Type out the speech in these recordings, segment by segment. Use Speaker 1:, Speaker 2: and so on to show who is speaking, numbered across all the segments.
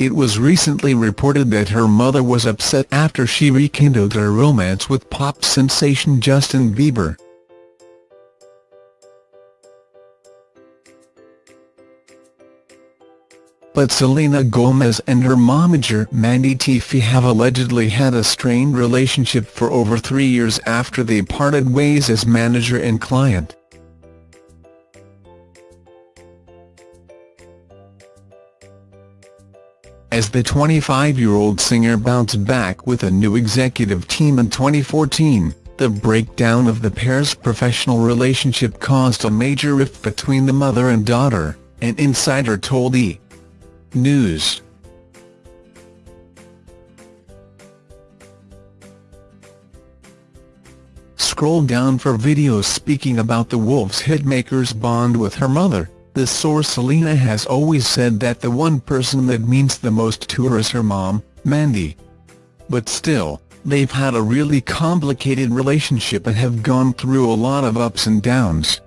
Speaker 1: it was recently reported that her mother was upset after she rekindled her romance with pop sensation Justin Bieber. But Selena Gomez and her momager Mandy Teefey have allegedly had a strained relationship for over three years after they parted ways as manager and client. As the 25-year-old singer bounced back with a new executive team in 2014, the breakdown of the pair's professional relationship caused a major rift between the mother and daughter, an insider told E! News. Scroll down for videos speaking about the Wolves hitmaker's bond with her mother. The source Selena has always said that the one person that means the most to her is her mom, Mandy. But still, they've had a really complicated relationship and have gone through a lot of ups and downs.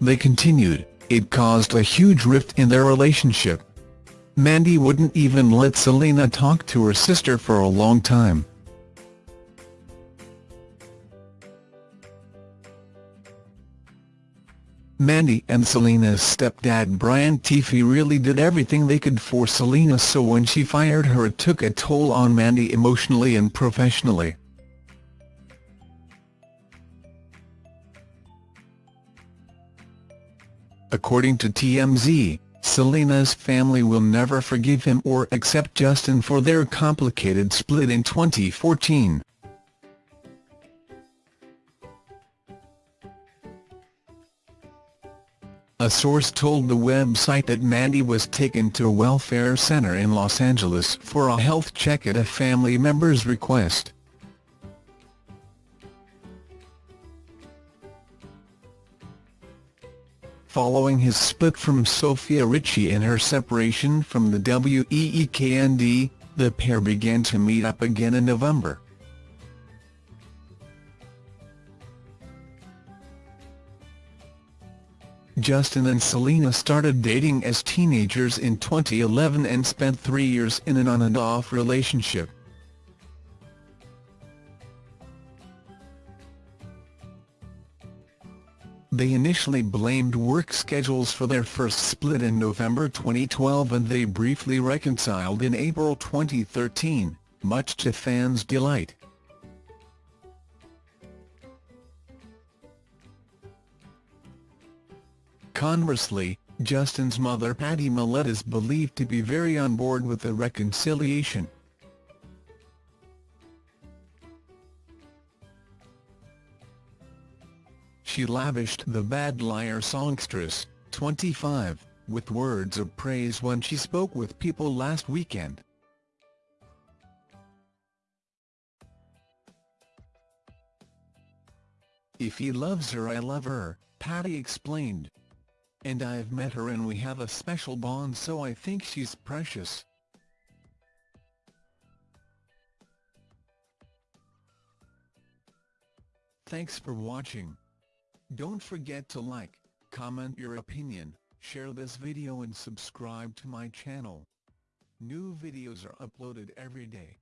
Speaker 1: They continued, it caused a huge rift in their relationship. Mandy wouldn't even let Selena talk to her sister for a long time. Mandy and Selena's stepdad Brian Teefey really did everything they could for Selena so when she fired her it took a toll on Mandy emotionally and professionally. According to TMZ, Selena's family will never forgive him or accept Justin for their complicated split in 2014. A source told the website that Mandy was taken to a welfare center in Los Angeles for a health check at a family member's request. Following his split from Sofia Richie and her separation from the Weeknd, the pair began to meet up again in November. Justin and Selena started dating as teenagers in 2011 and spent three years in an on-and-off relationship. They initially blamed work schedules for their first split in November 2012 and they briefly reconciled in April 2013, much to fans' delight. Conversely, Justin's mother Pattie Mallette is believed to be very on board with the reconciliation. She lavished the Bad Liar songstress, 25, with words of praise when she spoke with People last weekend. If he loves her I love her, Patty explained and I've met her and we have a special bond so I think she's precious. Thanks for watching. Don't forget to like, comment your opinion, share this video and subscribe to my channel. New videos are uploaded every day.